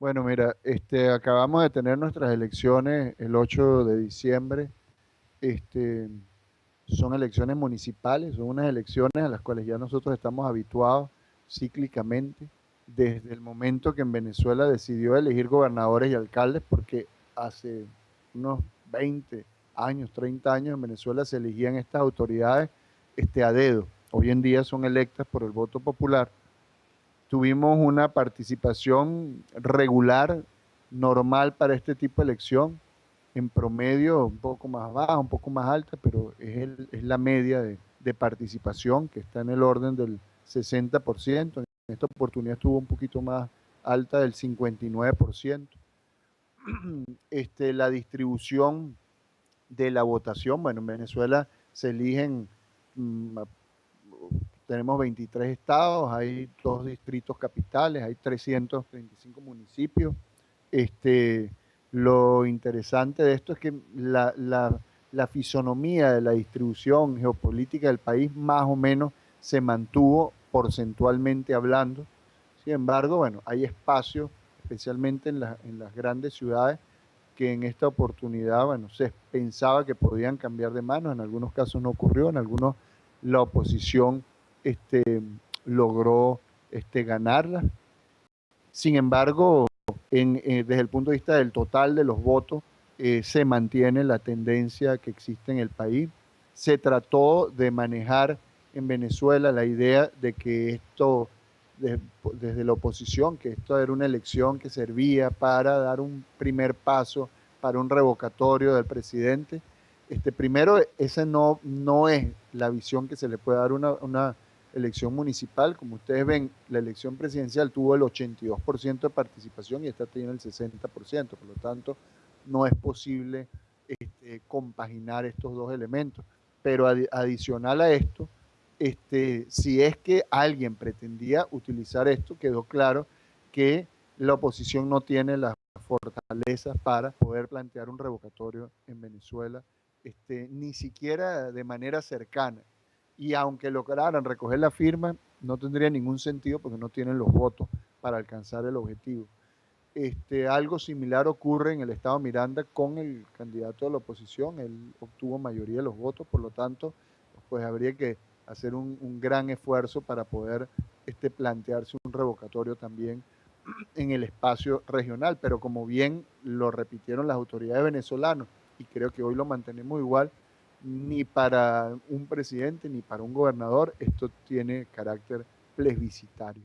Bueno, mira, este, acabamos de tener nuestras elecciones el 8 de diciembre. Este, son elecciones municipales, son unas elecciones a las cuales ya nosotros estamos habituados cíclicamente desde el momento que en Venezuela decidió elegir gobernadores y alcaldes, porque hace unos 20 años, 30 años en Venezuela se elegían estas autoridades este, a dedo. Hoy en día son electas por el voto popular tuvimos una participación regular, normal para este tipo de elección, en promedio un poco más baja, un poco más alta, pero es, la media de, de, participación que está en el orden del 60%. En esta oportunidad estuvo un poquito más alta del 59%. Este, la distribución de la votación, bueno, en Venezuela se eligen mm, tenemos 23 estados, hay dos distritos capitales, hay 335 municipios. Este, lo interesante de esto es que la, la, fisonomía de la distribución geopolítica del país más o menos se mantuvo porcentualmente hablando. Sin embargo, bueno, hay espacios, especialmente en, en las grandes ciudades, que en esta oportunidad, bueno, se pensaba que podían cambiar de manos, en algunos casos no ocurrió, en algunos la oposición este, logró este, ganarla. Sin embargo, eh, desde el punto de vista del total de los votos, eh, se mantiene la tendencia que existe en el país. Se trató de manejar en Venezuela la idea de que esto, desde la oposición, que esto era una elección que servía para dar un primer paso para un revocatorio del presidente. Este, primero, esa no, es la visión que se le puede dar una elección municipal. Como ustedes ven, la elección presidencial tuvo el 82% de participación y esta tiene el 60%. Por lo tanto, no es posible este, compaginar estos dos elementos. Pero adicional a esto, este, si es que alguien pretendía utilizar esto, quedó claro que la oposición no tiene las fortalezas para poder plantear un revocatorio en Venezuela, este, ni siquiera de manera cercana y aunque lograran recoger la firma, no tendría ningún sentido porque no tienen los votos para alcanzar el objetivo. Este, algo similar ocurre en el estado Miranda con el candidato de la oposición, él obtuvo mayoría de los votos, por lo tanto, pues habría que hacer un, gran esfuerzo para poder este, plantearse un revocatorio también en el espacio regional, pero como bien lo repitieron las autoridades venezolanas, y creo que hoy lo mantenemos igual, ni para un presidente ni para un gobernador, esto tiene carácter plebiscitario.